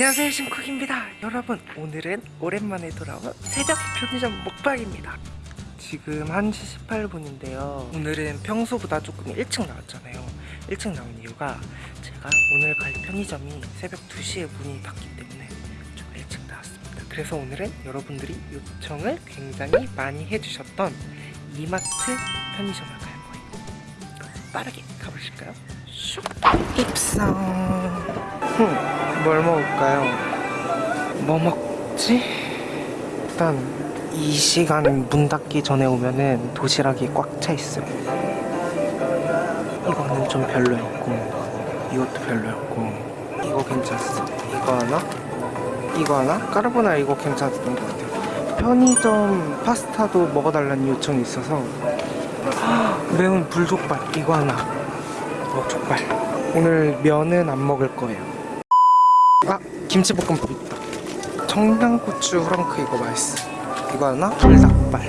안녕하세요 신쿡입니다. 여러분 오늘은 오랜만에 돌아온 새벽 편의점 먹방입니다. 지금 1시 18분인데요. 오늘은 평소보다 조금 일찍 나왔잖아요. 일찍 나온 이유가 제가 오늘 갈 편의점이 새벽 2시에 문이 닫기 때문에 좀 일찍 나왔습니다. 그래서 오늘은 여러분들이 요청을 굉장히 많이 해주셨던 이마트 편의점을 갈 거예요. 빠르게 가보실까요? 슉! 입성! 흠, 뭘 먹을까요? 뭐 먹지? 일단 이 시간 문 닫기 전에 오면은 도시락이 꽉 차 있어요. 이거는 좀 별로였고 이것도 별로였고 이거 괜찮았어. 이거 하나? 이거 하나? 까르보나 이거 괜찮았던 것 같아요. 편의점 파스타도 먹어달라는 요청이 있어서 매운 불족발 이거 하나 어 족발 오늘 면은 안 먹을 거예요 아 김치볶음밥 있다 청양고추 프랑크 이거 맛있어. 이거 하나? 불닭발.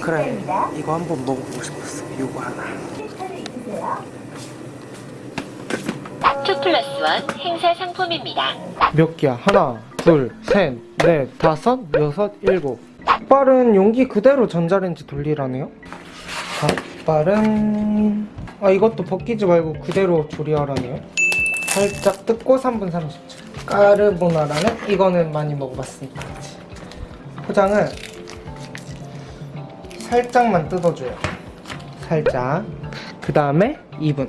그래 이거 한번 먹어보고 싶었어. 이거 하나. two plus one 행사 상품입니다. 몇 개야? 하나 둘 셋 넷 다섯 여섯 일곱. 닭발은 용기 그대로 전자레인지 돌리라네요? 닭발은 아 이것도 벗기지 말고 그대로 조리하라네요 살짝 뜯고 3분 30초. 까르보나라는 이거는 많이 먹어봤으니까? 포장은 살짝만 뜯어줘요. 살짝. 그 다음에 2분.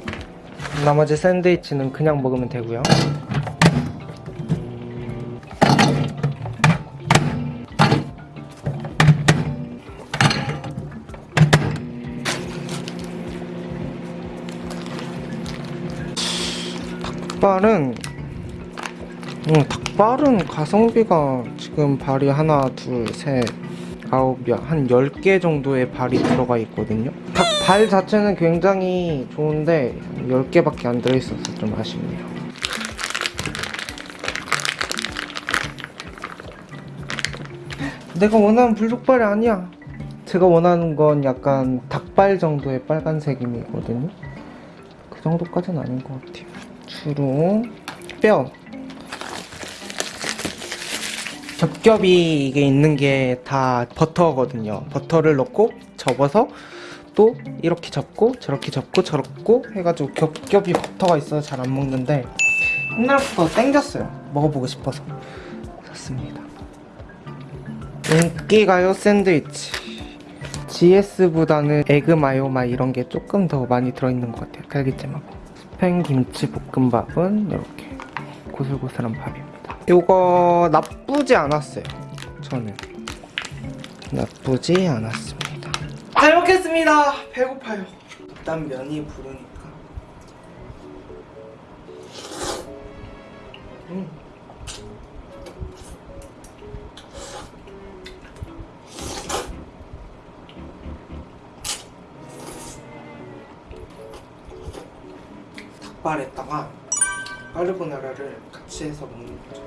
나머지 샌드위치는 그냥 먹으면 되고요 닭발은 음, 닭발은 가성비가 지금 발이 하나 둘셋 아홉이야 한 10개 정도의 발이 들어가 있거든요. 닭발 자체는 굉장히 좋은데 10개밖에 안 들어있어서 좀 아쉽네요. 내가 원하는 불족발이 아니야. 제가 원하는 건 약간 닭발 정도의 빨간색임이거든요. 그 정도까지는 아닌 것 같아요 주로 뼈. 겹겹이 이게 있는 게 다 버터거든요. 버터를 넣고 접어서 또 이렇게 접고 저렇게 접고 저렇고 해가지고 겹겹이 버터가 있어서 잘 안 먹는데 옛날부터 땡겼어요. 먹어보고 싶어서. 샀습니다. 인기가요 샌드위치. GS보다는 에그 마요마 이런 게 조금 더 많이 들어있는 것 같아요. 딸기잼하고 스팸 김치 볶음밥은 이렇게 고슬고슬한 밥입니다. 이거 나쁘지 않았어요 저는. 나쁘지 않았습니다. 잘 먹겠습니다. 배고파요. 일단 면이 부르니까. 음. 닭발에다가 까르보나라를 같이 해서 먹는 거죠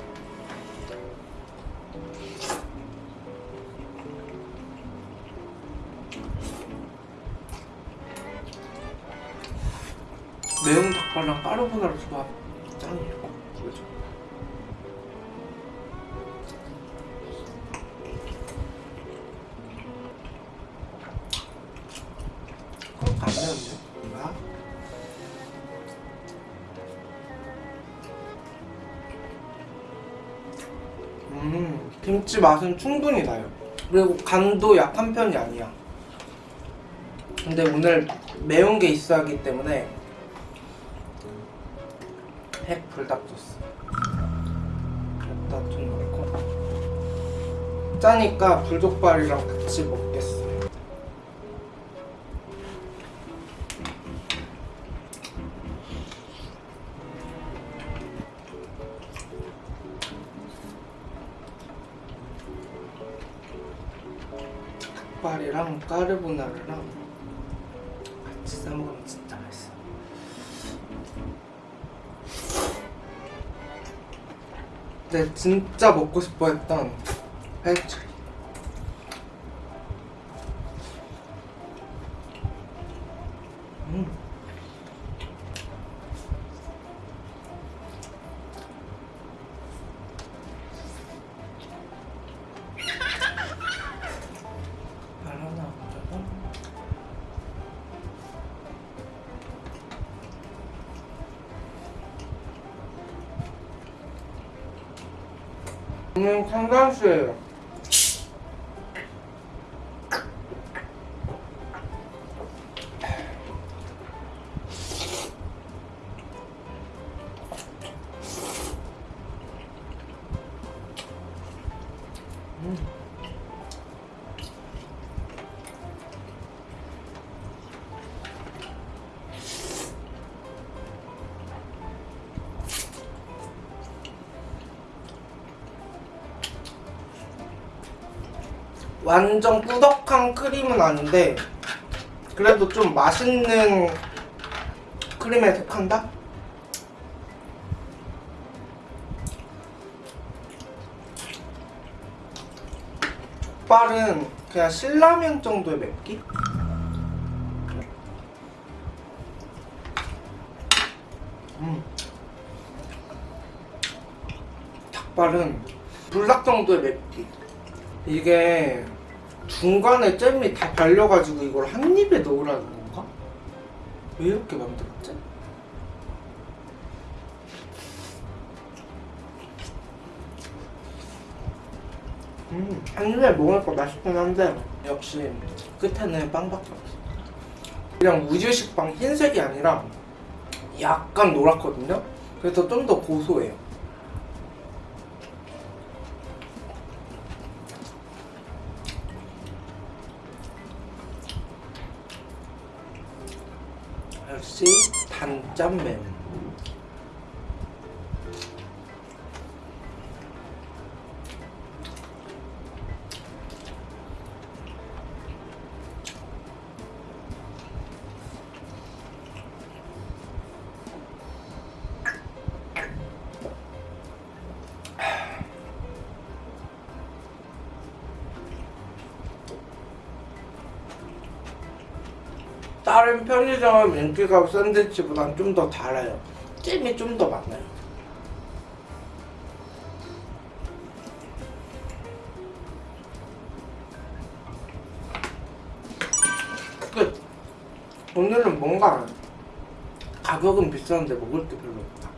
매운 닭발랑 까르보나라 조합 짱이에요 그죠? 그렇게 안 매운데? 김치 맛은 충분히 나요. 그리고 간도 약한 편이 아니야. 근데 오늘 매운 게 있어야 하기 때문에 핵 불닭 소스. 여기다 좀 넣고. 짜니까 불족발이랑 같이 먹겠어 닭발이랑 까르보나라랑 같이 싸먹으면 진짜 맛있어. 근데 진짜 먹고 싶어 했던 회초 저는 상당수예요. 완전 꾸덕한 크림은 아닌데 그래도 좀 맛있는 크림에 속한다? 족발은 그냥 신라면 정도의 맵기? 음. 닭발은 불닭 정도의 맵기 이게 중간에 잼이 다 발려가지고 이걸 한 입에 넣으라는 건가? 왜 이렇게 만들었지? 음, 한 입에 먹으니까 맛있긴 한데 역시 끝에는 빵밖에 없어 그냥 우유식 빵 흰색이 아니라 약간 노랗거든요? 그래서 좀 더 고소해요 단짠면 다른 편의점 인기가옥 샌드위치보단 좀 더 달아요. 잼이 좀 더 많아요. 끝. 오늘은 뭔가 가격은 비싼데 먹을 게 별로 없다.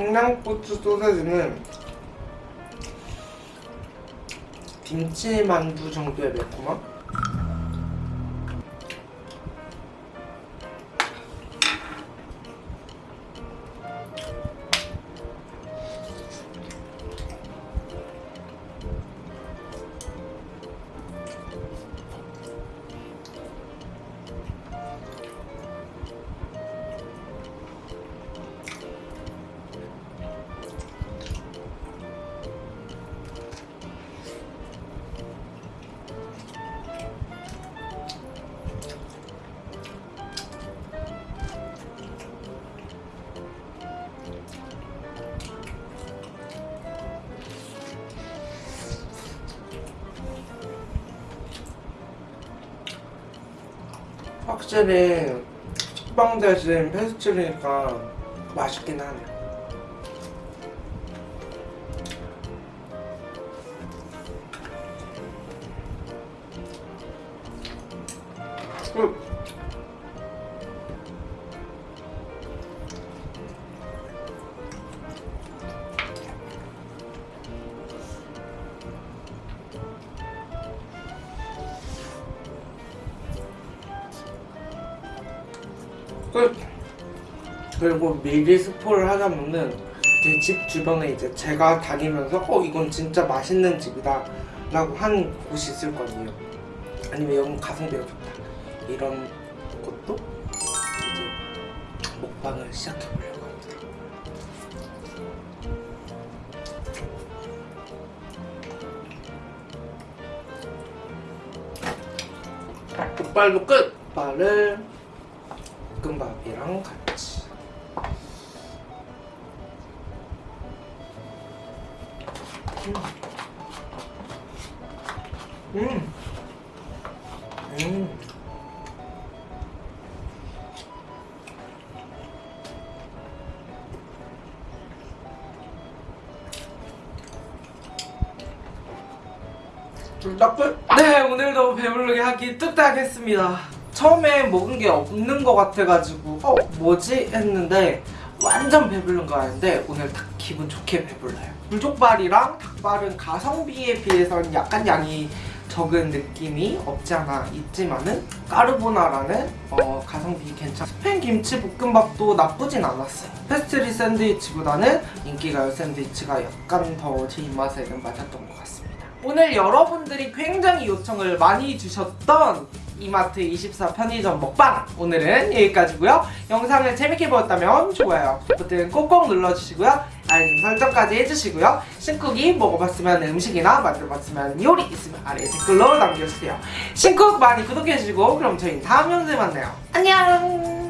청양고추 소세지는 김치 만두 정도의 매콤함? 확실히 식빵 대신 페스츄리니까 맛있긴 하네. 그리고 미리 스포를 하자면은 제집 주변에 이제 제가 다니면서 어 이건 진짜 맛있는 집이다 라고 한 곳이 있을 거 아니에요. 아니면 여기 가성비가 좋다. 이런 것도 이제 먹방을 시작해 보려고 합니다. 족발도 끝! 족발을 볶음밥이랑 같이 음. 음. 불닭불? 네 오늘도 배부르게 한 끼 뚝딱 했습니다 처음에 먹은 게 없는 것 같아가지고 어 뭐지? 했는데 완전 배부른 거 아닌데 오늘 딱 기분 좋게 배불러요 불족발이랑 닭발은 가성비에 비해서는 약간 양이 적은 느낌이 없지 않아 있지만은 까르보나라는 어, 가성비 괜찮 스팸 김치 볶음밥도 나쁘진 않았어요. 페스트리 샌드위치보다는 인기가요 샌드위치가 약간 더 제 입맛에는 맞았던 것 같습니다. 오늘 여러분들이 굉장히 요청을 많이 주셨던 이마트 24 편의점 먹방. 오늘은 여기까지고요. 영상을 재밌게 보셨다면 좋아요 버튼 꼭꼭 눌러주시고요. 알림 설정까지 해주시고요. 신쿡이 먹어봤으면 음식이나 만들어봤으면 요리 있으면 아래 댓글로 남겨주세요. 신쿡 많이 구독해주시고 그럼 저희는 다음 영상에 만나요. 안녕